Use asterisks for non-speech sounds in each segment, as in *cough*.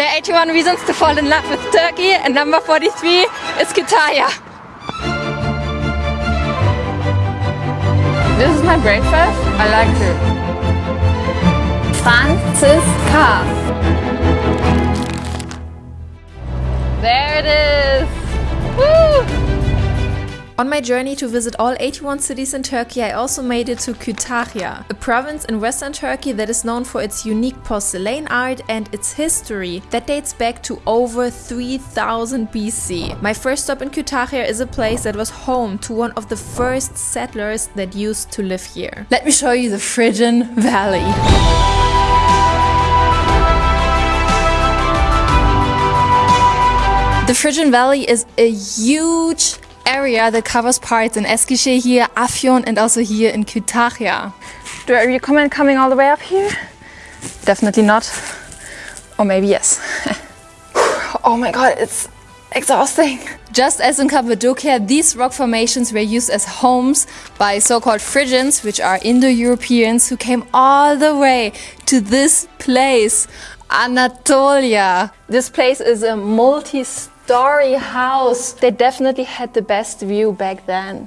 There are 81 reasons to fall in love with Turkey and number 43 is Kütahya. This is my breakfast. I like it. Franziska. There it is. Woo! On my journey to visit all 81 cities in Turkey, I also made it to Kütahya, a province in western Turkey that is known for its unique porcelain art and its history that dates back to over 3000 BC. My first stop in Kütahya is a place that was home to one of the first settlers that used to live here. Let me show you the Phrygian Valley. The Phrygian Valley is a huge area that covers parts in Eskişehir here, Afyon and also here in Kütahya. Do I recommend coming all the way up here? Definitely not. Or maybe yes. *laughs* oh my god, it's exhausting. Just as in Cappadocia, these rock formations were used as homes by so-called Phrygians, which are Indo-Europeans who came all the way to this place, Anatolia. This place is a multi story house. They definitely had the best view back then.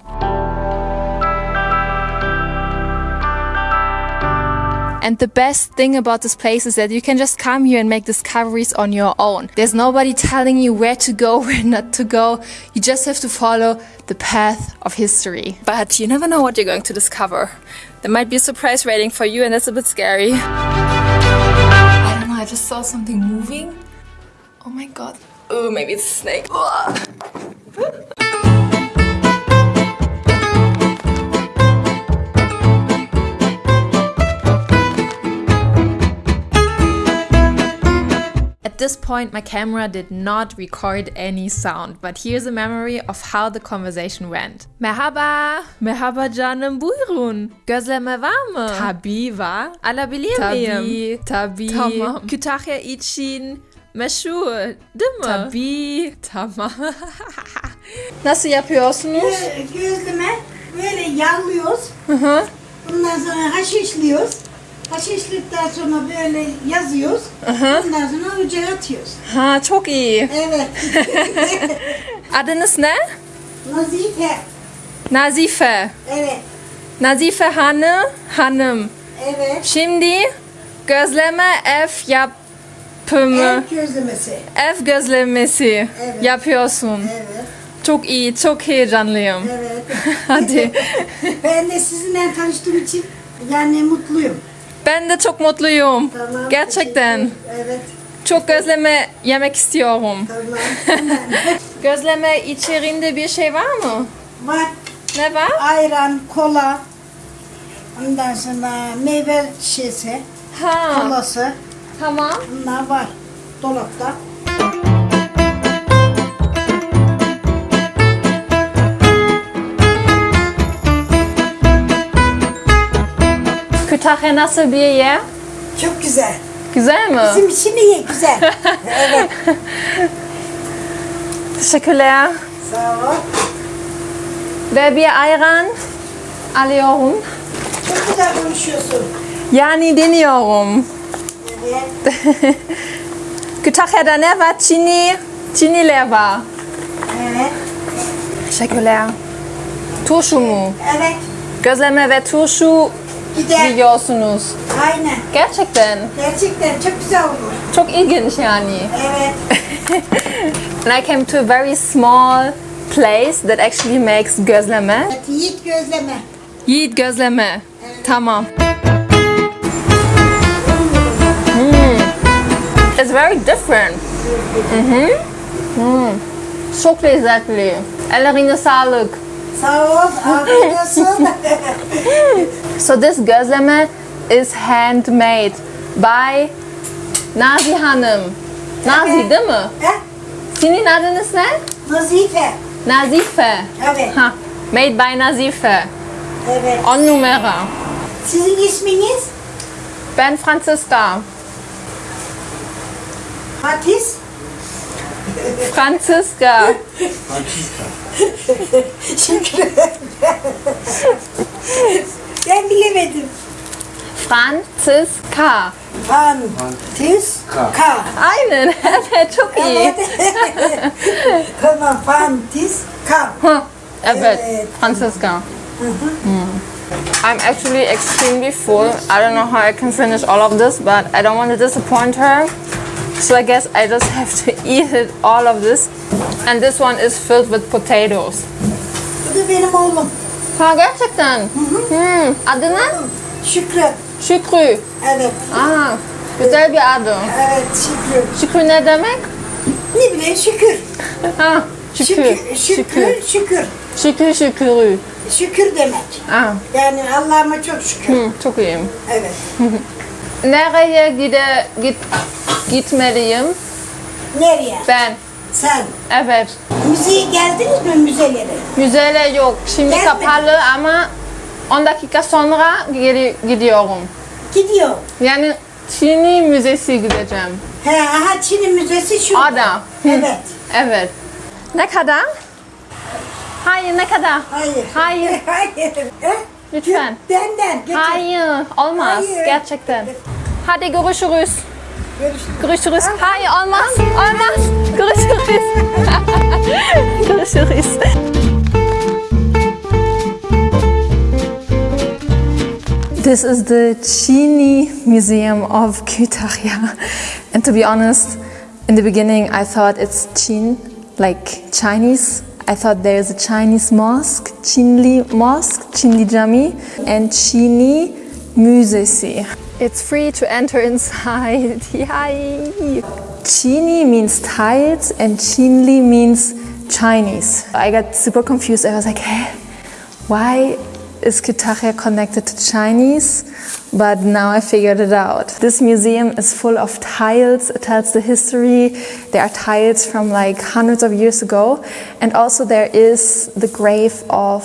And the best thing about this place is that you can just come here and make discoveries on your own. There's nobody telling you where to go, *laughs* where not to go. You just have to follow the path of history. But you never know what you're going to discover. There might be a surprise waiting for you and that's a bit scary. I don't know, I just saw something moving. Oh my god. Oh, maybe it's a snake. At this point, my camera did not record any sound, but here's a memory of how the conversation went. Merhaba, merhaba canım buyurun. Gözleme var mı? Tabii var. Alabilir miyim? Tabii, tabii. Tamam. Kütahya için Meşhur değil mi? Tabii. Tamam. *laughs* Nasıl yapıyorsunuz? Böyle gözleme böyle yağlıyoruz. Hı hı. Ondan sonra haşişliyoruz. Haşişlikten sonra böyle yazıyoruz. Hı hı. Ondan sonra ocağa atıyoruz. Ha çok iyi. Evet. *laughs* Adınız ne? Nazife. Nazife. Evet. Nazife Hanım. Hanım. Evet. Şimdi gözleme ev yap yapımı, Ev gözlemesi. ev gözlemesi Evet. yapıyorsun. Evet. Çok iyi, çok heyecanlıyım. Evet. *laughs* Hadi. *laughs* ben de sizinle tanıştığım için yani mutluyum. Ben de çok mutluyum. Tamam. Gerçekten. teşekkür- Evet. Çok gözleme yemek istiyorum. Tamam. Tamam. *laughs* Gözleme içerisinde bir şey var mı? Var. Ne var? Ayran, kola. Ondan sonra meyve şişesi, Ha, kolası. Tamam. Bunlar var dolapta. Kütahya nasıl bir yer? Çok güzel. Güzel mi? Bizim için iyi, güzel. *laughs* evet. Teşekkürler. Sağ ol. Ve bir ayran alıyorum. Çok güzel konuşuyorsun. Yani deniyorum. *laughs* Evet. Kütahya'da ne var? Çini, Çiniler var. Evet. Teşekkürler. Turşu mu? Evet. Gözleme ve turşu Gider. yiyorsunuz. Aynen. Gerçekten. Gerçekten çok güzel olur. Çok ilginç yani. Evet. *laughs* And I came to a very small place that actually makes gözleme. Evet, Yiğit gözleme. Yiğit gözleme. Tamam. It's very different. Mhm. Hmm. Çok lezzetli. Ellerine sağlık. Sağ *laughs* ol. Afiyet olsun. So this gözleme is handmade by Nazi Hanım. Nazi Evet. değil mi? He? Senin adınız ne? Nazife. Nazife. Evet. Ha, made by Nazife. Evet. On numara. Sizin isminiz? Ben Franziska. Hatice. Franziska. Teşekkür ederim. ben bilemedim. Franziska. Fantiska. Aynen. Evet çok iyi. Evet. Tamam, Fantiska. Evet. Evet. Franziska. Mm. I'm actually extremely full. I don't know how I can finish all of this, but I don't want to disappoint her. So I guess I just have to *laughs* eat it, all of this. And this one is filled with potatoes. Bu da benim oğlum. Ha gerçekten. Hmm. Adı ne? Şükrü. Şükrü. Evet. Aa, güzel bir adı. Evet Şükrü. Şükrü ne demek? Ne bileyim şükür. Ha, şükür. Şükür. Şükür. Şükür. Şükür şükrü. Şükür demek. Aa, Yani Allah'ıma çok şükür. hı, çok iyi. Evet. *laughs* Nereye gide, git, gitmeliyim? Nereye? Ben. Sen. Evet. Müzeye geldiniz mi müzelere? Müzeler yok. Şimdi Gelme. kapalı ama 10 dakika sonra geri gidiyorum. Gidiyor. Yani Çin'i müzesi gideceğim. He, aha Çin'in müzesi şurada. Ada. Evet. *laughs* Evet. Ne kadar? Hayır ne kadar? Hayır. Hayır. *laughs* Hayır. Lütfen. Benden. Hayır. Olmaz. Hayır. Gerçekten. Hadi görüşürüz. Görüşürüz. Hayır olmaz. Olmaz. Görüşürüz. görüşürüz. This is the Chini Museum of Kütahya. And to be honest, in the beginning I thought it's Chin, like Chinese. I thought there's a Chinese mosque, Chinli Mosque, Chinli Jami, and Chini Musesi. It's free to enter inside. *laughs* Yay! Chini means tiles and Chinli means Chinese. I got super confused. I was like, hey, why is Kütahya connected to Chinese? But now I figured it out. This museum is full of tiles. It tells the history. There are tiles from like hundreds of years ago. And also there is the grave of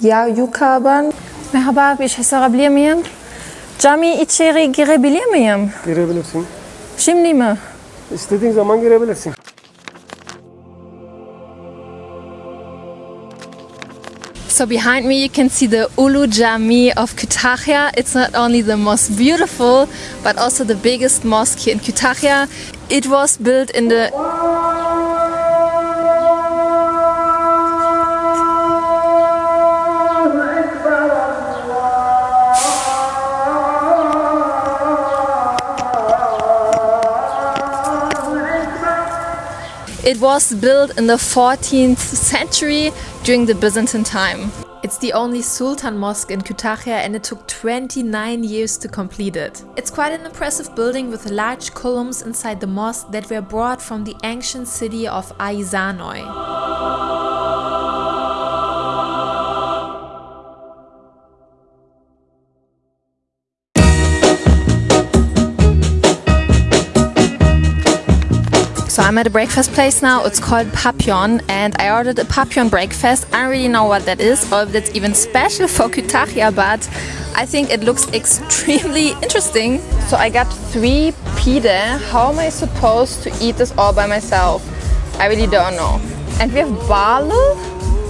Yayukaban. Merhaba, bir şey sorabilir miyim? Cami içeri girebilir miyim? Girebilirsin. Şimdi mi? İstediğin zaman girebilirsin. So behind me you can see the Ulu Jami of Kütahya. It's not only the most beautiful, but also the biggest mosque here in Kütahya. It was built in the It was built in the 14th century during the Byzantine time. It's the only Sultan mosque in Kütahya and it took 29 years to complete it. It's quite an impressive building with large columns inside the mosque that were brought from the ancient city of Aizanoi. So I'm at a breakfast place now. It's called Papillon, and I ordered a Papillon breakfast. I don't really know what that is, or if that's even special for Kütahya, but I think it looks extremely interesting. So I got three pide. How am I supposed to eat this all by myself? I really don't know. And we have balu.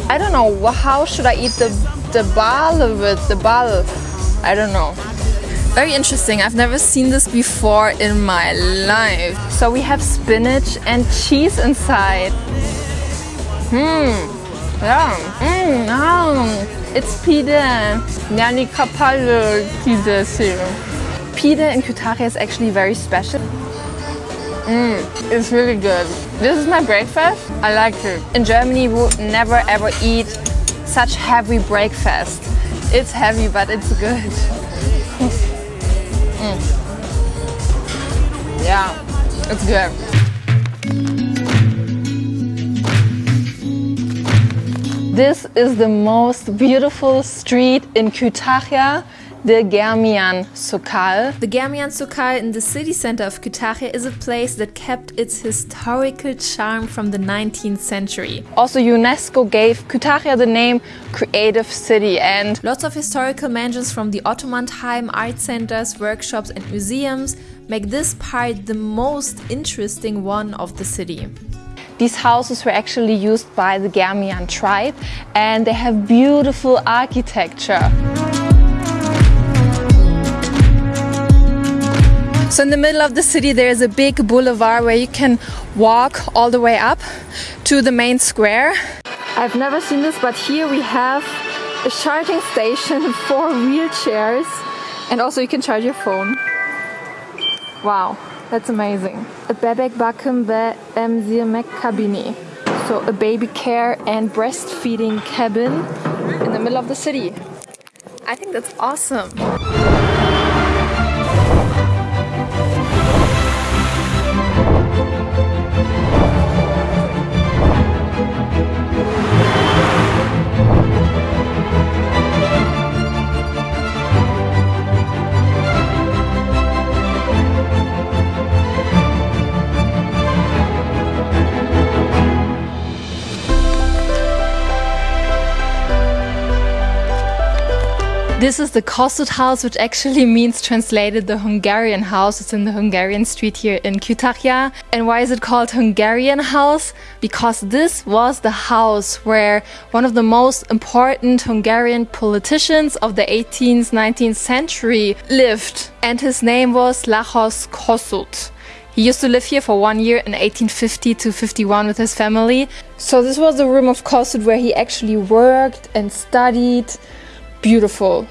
I don't know. How should I eat the the bal with the bal? I don't know. Very interesting. I've never seen this before in my life. So we have spinach and cheese inside. Hmm. Yeah. Mm, um, it's pide. Yani kapalı pidesi. Pide in Kütahya is actually very special. Mm, it's really good. This is my breakfast. I like it. In Germany, we would never ever eat such heavy breakfast. It's heavy, but it's good. Mm. Yeah, it's good. This is the most beautiful street in Kütahya, the Germian Sokal. The Germian Sokal in the city center of Kütahya is a place that kept its historical charm from the 19th century. Also, UNESCO gave Kütahya the name Creative City, and lots of historical mansions from the Ottoman time, art centers, workshops, and museums make this part the most interesting one of the city. These houses were actually used by the Germian tribe and they have beautiful architecture. So in the middle of the city there is a big boulevard where you can walk all the way up to the main square. I've never seen this but here we have a charging station *laughs* for wheelchairs and also you can charge your phone. Wow, that's amazing. A bebek bakım ve kabini. So a baby care and breastfeeding cabin in the middle of the city. I think that's awesome. This is the Kossuth house, which actually *laughs* means translated the Hungarian house. It's in the Hungarian street here in Kütahya. And why is it called Hungarian house? Because this was the house where one of the most important Hungarian politicians of the 18th, 19th century lived. And his name was Lajos Kossuth. He used to live here for one year in 1850 to 51 with his family. So this was the room of Kossuth where he actually worked and studied beautiful.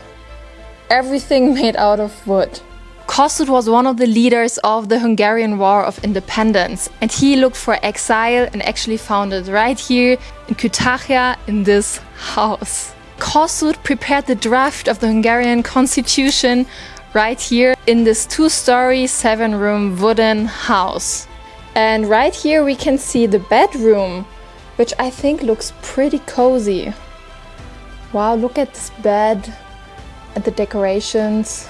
Everything made out of wood. Kossuth was one of the leaders of the Hungarian War of Independence and he looked for exile and actually found it right here in Kütahya in this house. Kossuth prepared the draft of the Hungarian constitution right here in this two-story, seven-room wooden house. And right here we can see the bedroom, which I think looks pretty cozy. Wow, look at this bed and the decorations.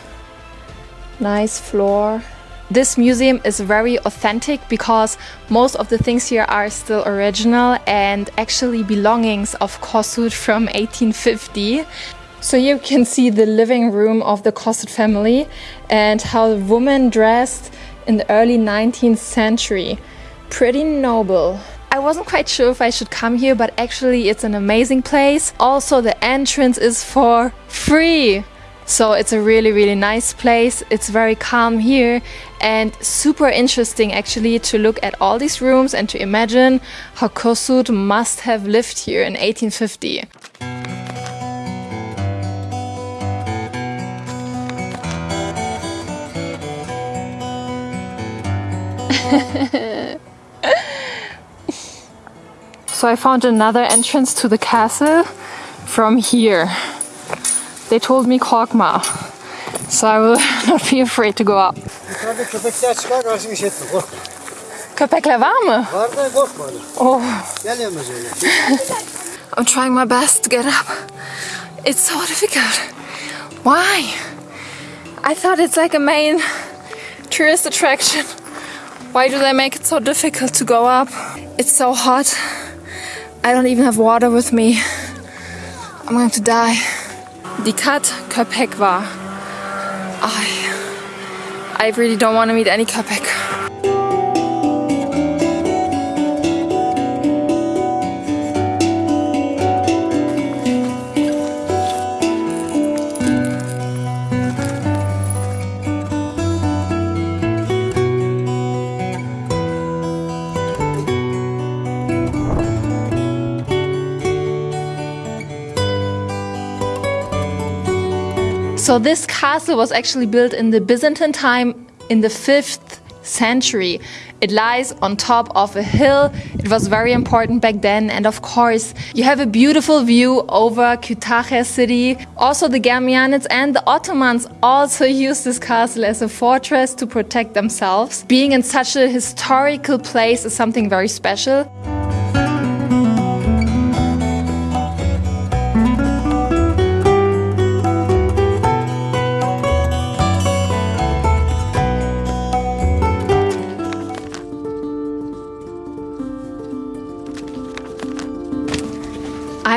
Nice floor. This museum is very authentic because most of the things here are still original and actually belongings of Kossuth from 1850. So you can see the living room of the Kossuth family and how the woman dressed in the early 19th century. Pretty noble. I wasn't quite sure if I should come here, but actually it's an amazing place. Also, the entrance is for free. So it's a really, really nice place. It's very calm here and super interesting actually to look at all these rooms and to imagine how Kossuth must have lived here in 1850. *laughs* So I found another entrance to the castle from here. They told me korkma. So I will *laughs* not be afraid to go up. Yukarıda köpekler çıkar karşını işletme korkma. Köpekler var mı? Var da korkma. Oh, öyle. I'm trying my best to get up. It's so difficult. Why? I thought it's like a main tourist attraction. Why do they make it so difficult to go up? It's so hot. I don't even have water with me. I'm going to die. Dikat köpek var. I, I really don't want to meet any köpek. So this castle was actually built in the Byzantine time in the 5th century. It lies on top of a hill. It was very important back then. And of course, you have a beautiful view over Kütahya city. Also, the Germanics and the Ottomans also *laughs* used this castle as a fortress to protect themselves. Being in such a historical place is something very special.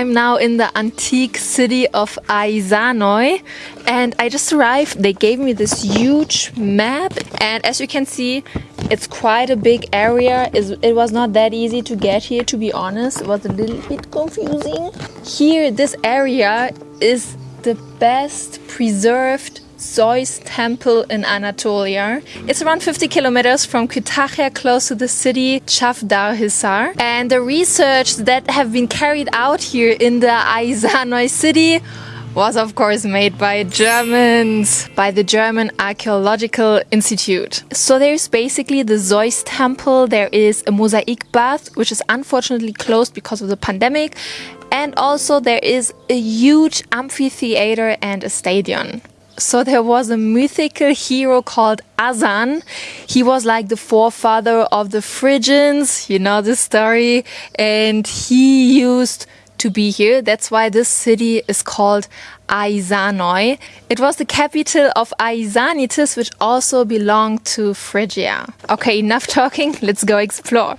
I'm now in the antique city of Aizanoi and I just arrived. They gave me this huge map and as you can see it's quite a big area. It was not that easy to get here to be honest. It was a little bit confusing. Here this area is the best preserved Zeus Temple in Anatolia. It's around 50 kilometers from Kütahya, close to the city Çavdarhisar. And the research that have been carried out here in the Aizanoi city was of course made by Germans, by the German Archaeological Institute. So there's basically the Zeus temple, there is a mosaic bath, which is unfortunately closed because of the pandemic, and also there is a huge amphitheater and a stadium. So there was a mythical hero called Azan. He was like the forefather of the Phrygians, you know the story, and he used to be here. That's why this city is called Aizanoi. It was the capital of Aizanitis, which also belonged to Phrygia. Okay, enough *laughs* talking, let's go explore.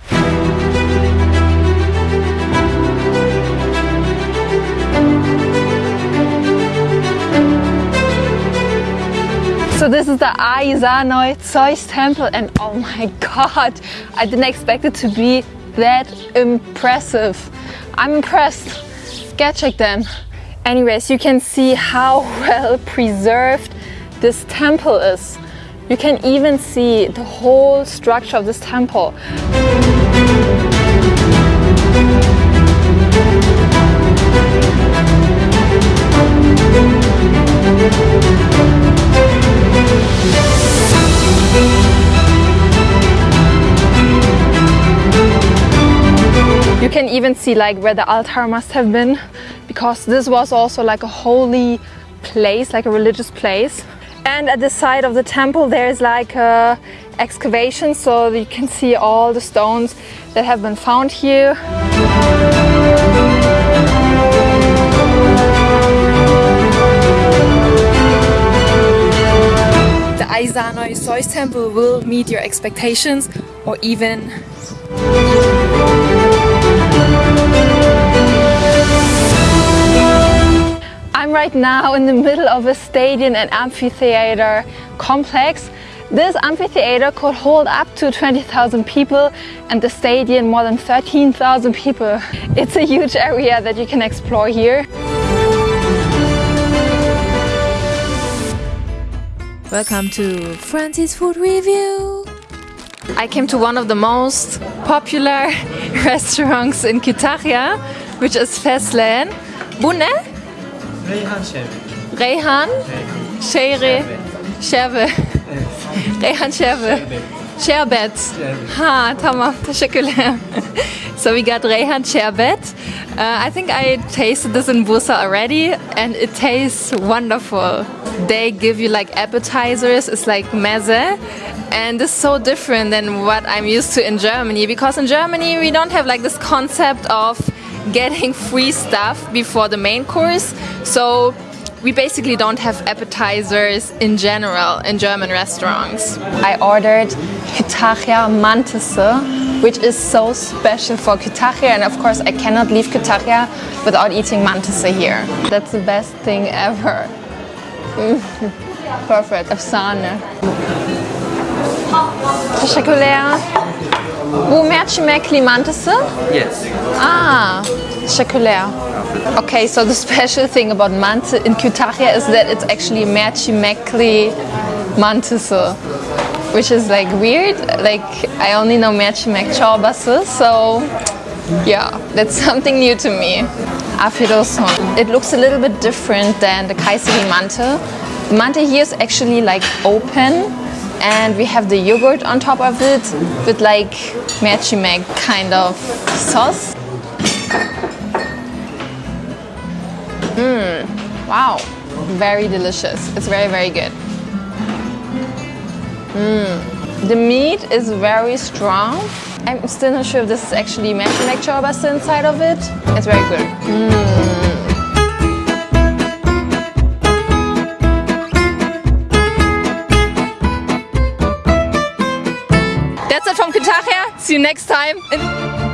So this is the Aizanoi Zeus temple and oh my god, I didn't expect it to be that impressive. I'm impressed. Get check then. Anyways, you can see how *laughs* well preserved this temple is. You can even see the whole structure of this temple. You can even see like where the altar must have been because this was also like a holy place, like a religious place. And at the side of the temple there's like a excavation so you can see all the stones that have been found here. The Aizanoi Zeus temple will meet your expectations or even I'm right now in the middle of a stadium and amphitheater complex. This amphitheater could hold up to 20,000 people and the stadium more than 13,000 people. *laughs* It's a huge area that you can explore here. Welcome to Francie's Food Review. I came to one of the most popular *laughs* restaurants in Kütahya, which is Feslen. Bune? Reyhan Şerbet. Reyhan? Shere? Şerbe. Reyhan Şerbe. Sherbet. Ha, tamam. Teşekkürler. *laughs* So we got Reyhan Sherbet. Uh, I think I tasted this in Bursa already and it tastes wonderful. They give you like appetizers, it's like meze and it's so different than what I'm used to in Germany because in Germany we don't have like this concept of getting free stuff before the main course. So we basically don't have appetizers in general in German restaurants. I ordered Kütahya Mantısı, which is so special for Kütahya and of course I cannot leave Kütahya without eating Mantısı here. That's the best thing ever. *laughs* Perfect. Efsane. Teşekkürler. Bu mantısı? Yes. Ah, teşekkürler. Okay, so the special thing about mantı in Kütahya is that it's actually mercimekli mantısı. Which is like weird, like I only know mercimek çorbası, so yeah, that's *laughs* something new to me. Afiyet olsun. It looks a little bit different than the Kayseri mantı. The mantı here is actually like open and we have the yogurt on top of it with like mercimek kind of sauce. Mmm, wow, very delicious. It's very, very good. Mmm, the meat is very strong. I'm still not sure if this is actually mercimek çorbası inside of it. It's very good. Mm. See you next time.